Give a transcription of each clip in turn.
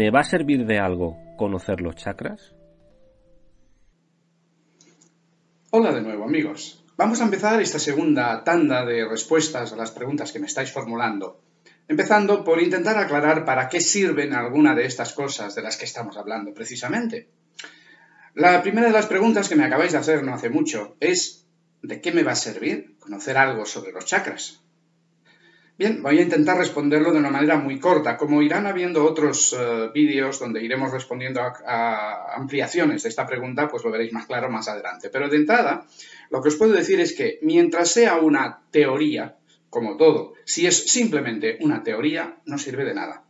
¿Me va a servir de algo conocer los chakras? Hola de nuevo amigos. Vamos a empezar esta segunda tanda de respuestas a las preguntas que me estáis formulando. Empezando por intentar aclarar para qué sirven alguna de estas cosas de las que estamos hablando precisamente. La primera de las preguntas que me acabáis de hacer no hace mucho es ¿de qué me va a servir conocer algo sobre los chakras? Bien, voy a intentar responderlo de una manera muy corta. Como irán habiendo otros eh, vídeos donde iremos respondiendo a, ampliaciones de esta pregunta, pues lo veréis más claro más adelante. Pero de entrada, lo que os puedo decir es que mientras sea una teoría, como todo, si es simplemente una teoría, no sirve de nada.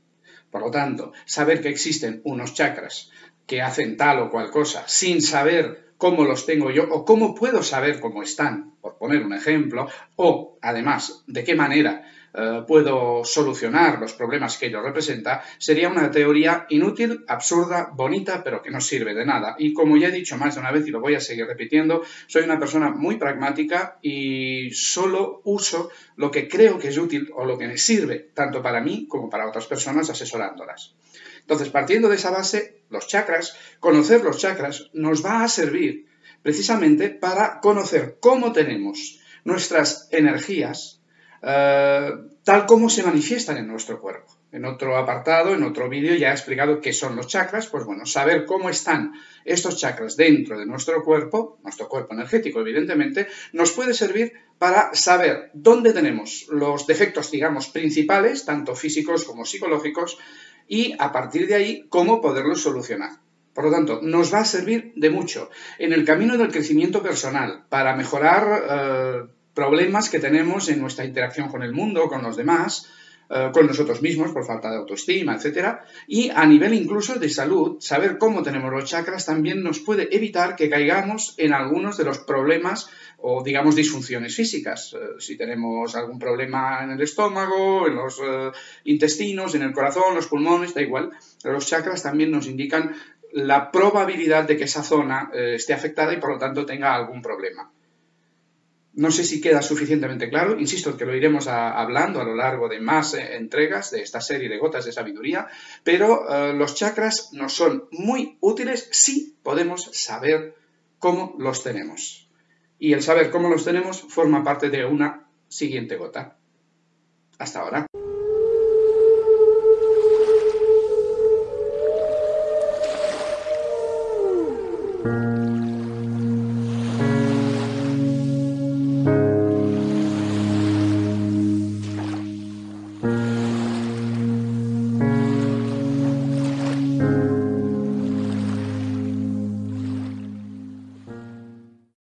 Por lo tanto, saber que existen unos chakras que hacen tal o cual cosa sin saber cómo los tengo yo o cómo puedo saber cómo están, por poner un ejemplo, o además de qué manera eh, puedo solucionar los problemas que ello representa, sería una teoría inútil, absurda, bonita, pero que no sirve de nada. Y como ya he dicho más de una vez y lo voy a seguir repitiendo, soy una persona muy pragmática y solo uso lo que creo que es útil o lo que me sirve, tanto para mí como para otras personas asesorándolas. Entonces, partiendo de esa base, los chakras, conocer los chakras nos va a servir precisamente para conocer cómo tenemos nuestras energías, eh, tal como se manifiestan en nuestro cuerpo. En otro apartado, en otro vídeo, ya he explicado qué son los chakras. Pues bueno, saber cómo están estos chakras dentro de nuestro cuerpo, nuestro cuerpo energético, evidentemente, nos puede servir para saber dónde tenemos los defectos, digamos, principales, tanto físicos como psicológicos, y a partir de ahí, cómo poderlos solucionar. Por lo tanto, nos va a servir de mucho en el camino del crecimiento personal, para mejorar eh, problemas que tenemos en nuestra interacción con el mundo, con los demás, eh, con nosotros mismos por falta de autoestima, etc. Y a nivel incluso de salud, saber cómo tenemos los chakras también nos puede evitar que caigamos en algunos de los problemas o digamos disfunciones físicas. Eh, si tenemos algún problema en el estómago, en los eh, intestinos, en el corazón, los pulmones, da igual, los chakras también nos indican la probabilidad de que esa zona esté afectada y por lo tanto tenga algún problema. No sé si queda suficientemente claro, insisto en que lo iremos hablando a lo largo de más eh, entregas de esta serie de gotas de sabiduría, pero eh, los chakras nos son muy útiles si podemos saber cómo los tenemos. Y el saber cómo los tenemos forma parte de una siguiente gota. Hasta ahora.